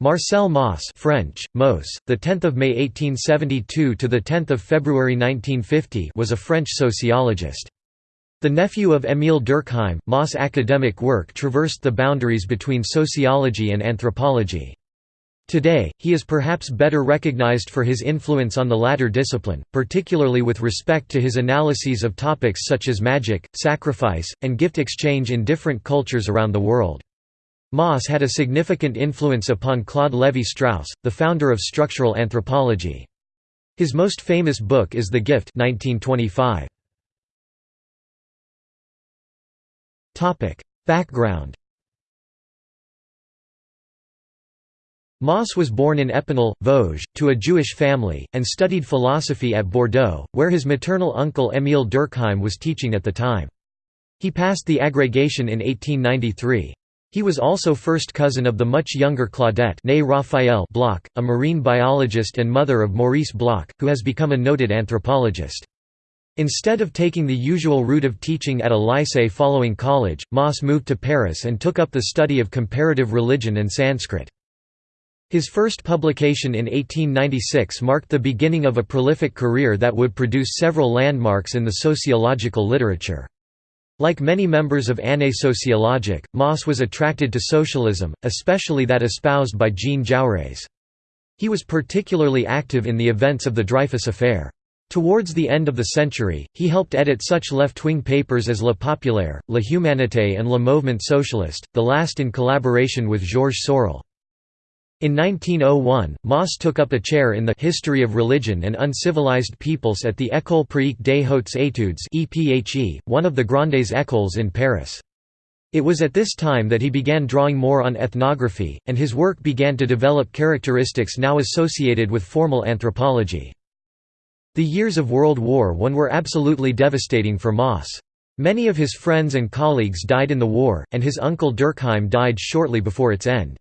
Marcel Mauss French, Mauss, the 10th of May 1872 to the 10th of February 1950 was a French sociologist. The nephew of Émile Durkheim, Mauss' academic work traversed the boundaries between sociology and anthropology. Today, he is perhaps better recognized for his influence on the latter discipline, particularly with respect to his analyses of topics such as magic, sacrifice, and gift exchange in different cultures around the world. Mauss had a significant influence upon Claude Lévi-Strauss, the founder of structural anthropology. His most famous book is The Gift 1925. Background Mauss was born in Epinal, Vosges, to a Jewish family, and studied philosophy at Bordeaux, where his maternal uncle Émile Durkheim was teaching at the time. He passed the agrégation in 1893. He was also first cousin of the much younger Claudette Raphael Bloch, a marine biologist and mother of Maurice Bloch, who has become a noted anthropologist. Instead of taking the usual route of teaching at a lycée following college, Mauss moved to Paris and took up the study of comparative religion and Sanskrit. His first publication in 1896 marked the beginning of a prolific career that would produce several landmarks in the sociological literature. Like many members of Année sociologique, Mauss was attracted to socialism, especially that espoused by Jean Jaurès. He was particularly active in the events of the Dreyfus Affair. Towards the end of the century, he helped edit such left-wing papers as Le Populaire, La Humanité and Le Mouvement Socialiste, the last in collaboration with Georges Sorel. In 1901, Mauss took up a chair in the History of Religion and Uncivilized Peoples at the École Pratique des Hautes Études one of the Grandes Écoles in Paris. It was at this time that he began drawing more on ethnography, and his work began to develop characteristics now associated with formal anthropology. The years of World War I were absolutely devastating for Mauss. Many of his friends and colleagues died in the war, and his uncle Durkheim died shortly before its end.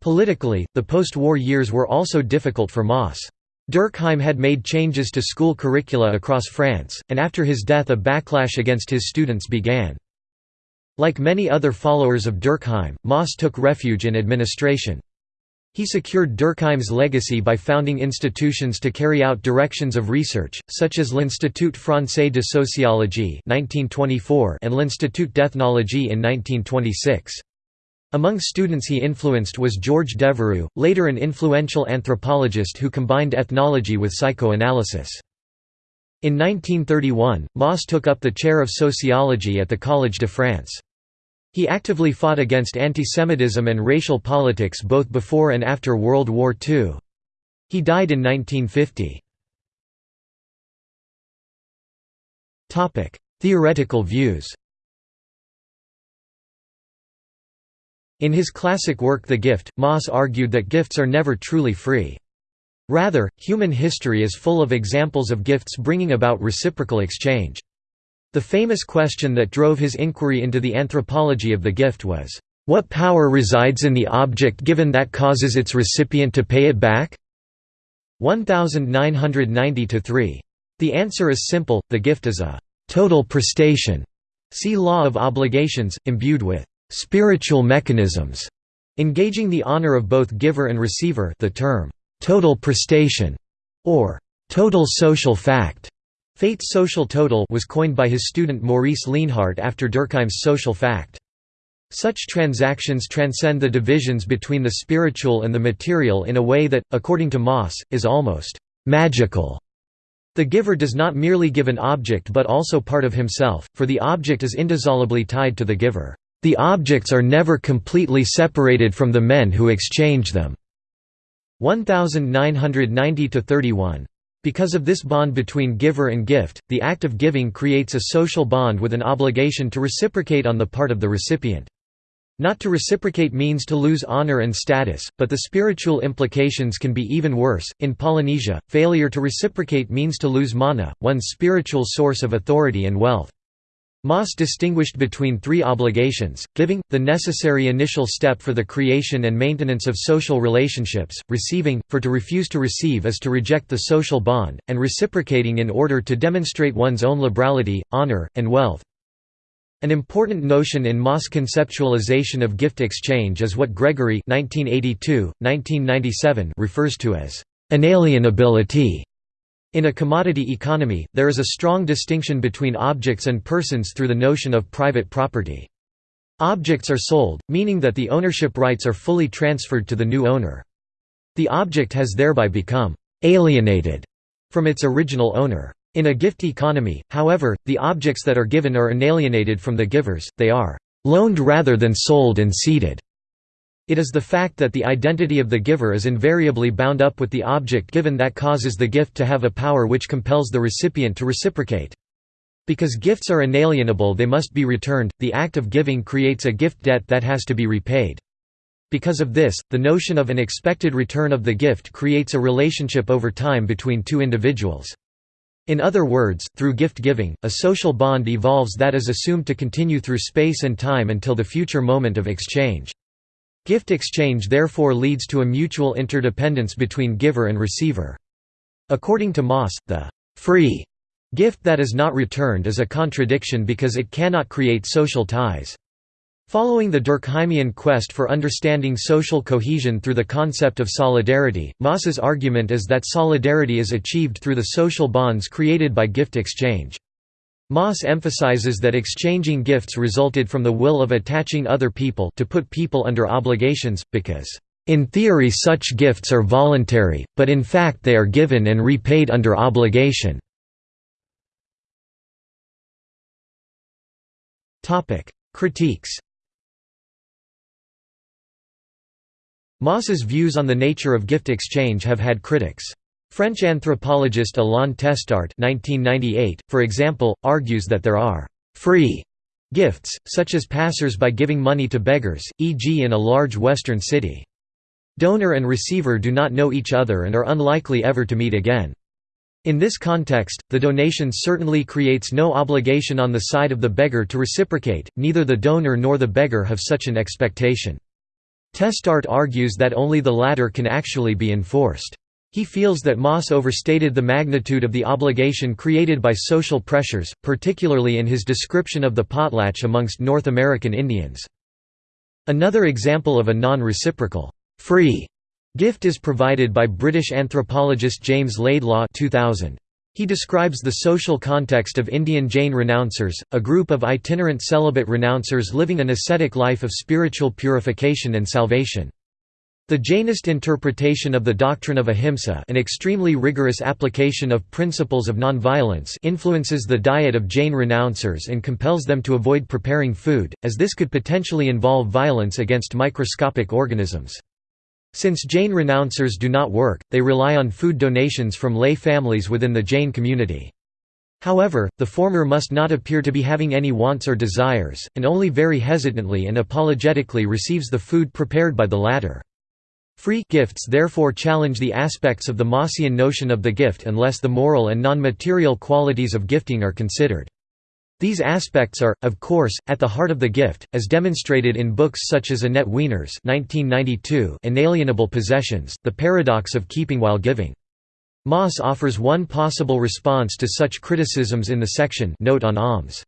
Politically, the post-war years were also difficult for Mauss. Durkheim had made changes to school curricula across France, and after his death a backlash against his students began. Like many other followers of Durkheim, Mauss took refuge in administration. He secured Durkheim's legacy by founding institutions to carry out directions of research, such as l'Institut français de sociologie and l'Institut d'ethnologie in 1926. Among students he influenced was George Devereux, later an influential anthropologist who combined ethnology with psychoanalysis. In 1931, Mauss took up the chair of sociology at the Collège de France. He actively fought against antisemitism and racial politics both before and after World War II. He died in 1950. Theoretical views In his classic work The Gift, Mauss argued that gifts are never truly free. Rather, human history is full of examples of gifts bringing about reciprocal exchange. The famous question that drove his inquiry into the anthropology of the gift was, "...what power resides in the object given that causes its recipient to pay it back?" 1990–3. The answer is simple, the gift is a «total prestation» see Law of Obligations, imbued with spiritual mechanisms, engaging the honor of both giver and receiver the term, total prestation, or total social fact. Fate's social total was coined by his student Maurice Leenhardt after Durkheim's social fact. Such transactions transcend the divisions between the spiritual and the material in a way that, according to Mauss, is almost magical. The giver does not merely give an object but also part of himself, for the object is indissolubly tied to the giver. The objects are never completely separated from the men who exchange them. 1990–31. Because of this bond between giver and gift, the act of giving creates a social bond with an obligation to reciprocate on the part of the recipient. Not to reciprocate means to lose honor and status, but the spiritual implications can be even worse. In Polynesia, failure to reciprocate means to lose mana, one's spiritual source of authority and wealth. Mauss distinguished between three obligations, giving, the necessary initial step for the creation and maintenance of social relationships, receiving, for to refuse to receive is to reject the social bond, and reciprocating in order to demonstrate one's own liberality, honor, and wealth. An important notion in Mauss' conceptualization of gift exchange is what Gregory 1982, 1997 refers to as inalienability. In a commodity economy, there is a strong distinction between objects and persons through the notion of private property. Objects are sold, meaning that the ownership rights are fully transferred to the new owner. The object has thereby become alienated from its original owner. In a gift economy, however, the objects that are given are inalienated from the givers, they are loaned rather than sold and ceded. It is the fact that the identity of the giver is invariably bound up with the object given that causes the gift to have a power which compels the recipient to reciprocate. Because gifts are inalienable they must be returned, the act of giving creates a gift debt that has to be repaid. Because of this, the notion of an expected return of the gift creates a relationship over time between two individuals. In other words, through gift-giving, a social bond evolves that is assumed to continue through space and time until the future moment of exchange. Gift exchange therefore leads to a mutual interdependence between giver and receiver. According to Mauss, the «free» gift that is not returned is a contradiction because it cannot create social ties. Following the Durkheimian quest for understanding social cohesion through the concept of solidarity, Mauss's argument is that solidarity is achieved through the social bonds created by gift exchange. Mauss emphasizes that exchanging gifts resulted from the will of attaching other people to put people under obligations, because, "...in theory such gifts are voluntary, but in fact they are given and repaid under obligation." Critiques Mauss's views on the nature of gift exchange have had critics. French anthropologist Alain Testart 1998, for example, argues that there are «free» gifts, such as passers-by giving money to beggars, e.g. in a large western city. Donor and receiver do not know each other and are unlikely ever to meet again. In this context, the donation certainly creates no obligation on the side of the beggar to reciprocate, neither the donor nor the beggar have such an expectation. Testart argues that only the latter can actually be enforced. He feels that Mauss overstated the magnitude of the obligation created by social pressures, particularly in his description of the potlatch amongst North American Indians. Another example of a non-reciprocal, free gift is provided by British anthropologist James Laidlaw 2000. He describes the social context of Indian Jain renouncers, a group of itinerant celibate renouncers living an ascetic life of spiritual purification and salvation. The Jainist interpretation of the doctrine of ahimsa an extremely rigorous application of principles of nonviolence influences the diet of Jain renouncers and compels them to avoid preparing food, as this could potentially involve violence against microscopic organisms. Since Jain renouncers do not work, they rely on food donations from lay families within the Jain community. However, the former must not appear to be having any wants or desires, and only very hesitantly and apologetically receives the food prepared by the latter. Free gifts therefore challenge the aspects of the Maussian notion of the gift unless the moral and non-material qualities of gifting are considered. These aspects are, of course, at the heart of the gift, as demonstrated in books such as Annette Weiner's 1992 Inalienable Possessions, The Paradox of Keeping While Giving. Mauss offers one possible response to such criticisms in the section Note on alms.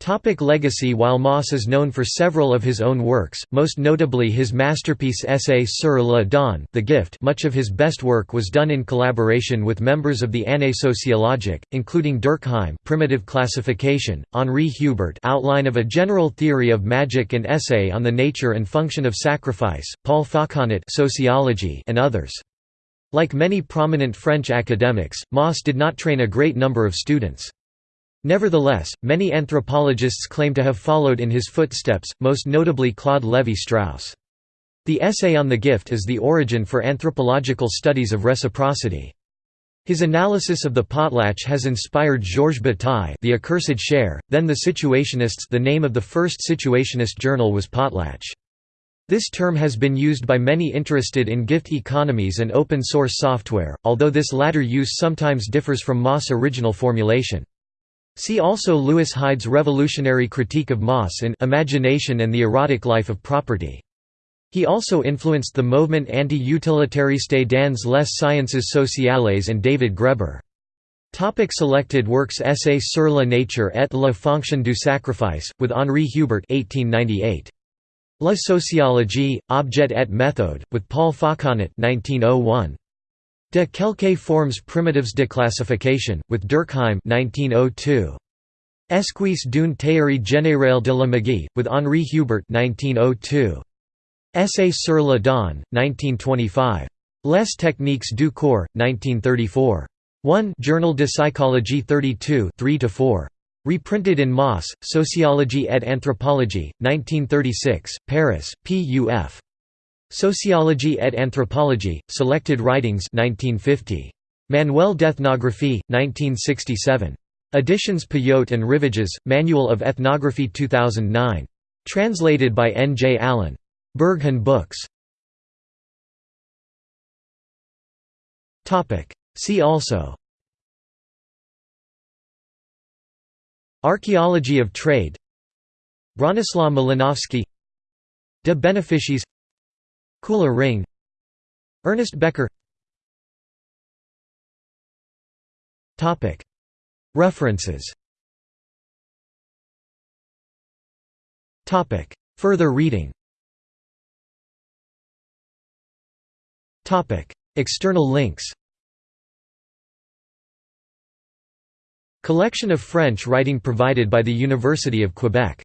Topic legacy While Mauss is known for several of his own works, most notably his masterpiece essay sur le don the gift much of his best work was done in collaboration with members of the Année sociologique, including Durkheim Primitive Classification, Henri Hubert Outline of a General Theory of Magic and Essay on the Nature and Function of Sacrifice, Paul Fauconnet Sociology and others. Like many prominent French academics, Mauss did not train a great number of students. Nevertheless, many anthropologists claim to have followed in his footsteps, most notably Claude Lévi-Strauss. The essay on the gift is the origin for anthropological studies of reciprocity. His analysis of the potlatch has inspired Georges Bataille The Accursed Share, then the Situationists the name of the first Situationist journal was Potlatch. This term has been used by many interested in gift economies and open-source software, although this latter use sometimes differs from Mauss' original formulation. See also Lewis Hyde's revolutionary critique of Mauss in Imagination and the Erotic Life of Property. He also influenced the movement anti-utilitariste dans les sciences sociales and David Graeber. Topic selected works Essai sur la nature et la fonction du sacrifice, with Henri Hubert 1898. La sociologie, objet et méthode, with Paul Fauconnet 1901. De quelques formes primitives de classification, with Durkheim 1902. Esquisse d'une théorie générale de la magie, with Henri Hubert 1902. Essai sur la donne, 1925. Les techniques du corps, 1934. 1 Journal de Psychologie 32 3–4. Reprinted in Mauss, Sociologie et Anthropologie, 1936, Paris, P.U.F. Sociologie et Anthropology, Selected Writings 1950. Manuel d'Ethnographie, 1967. Editions Payot and Rivages, Manual of Ethnography 2009. Translated by N. J. Allen. Berghahn Books. See also Archaeology of trade Bronislaw Malinowski De beneficies Kula ring. Ernest Becker. References. Further reading. External links. Collection of French writing provided by the University of Quebec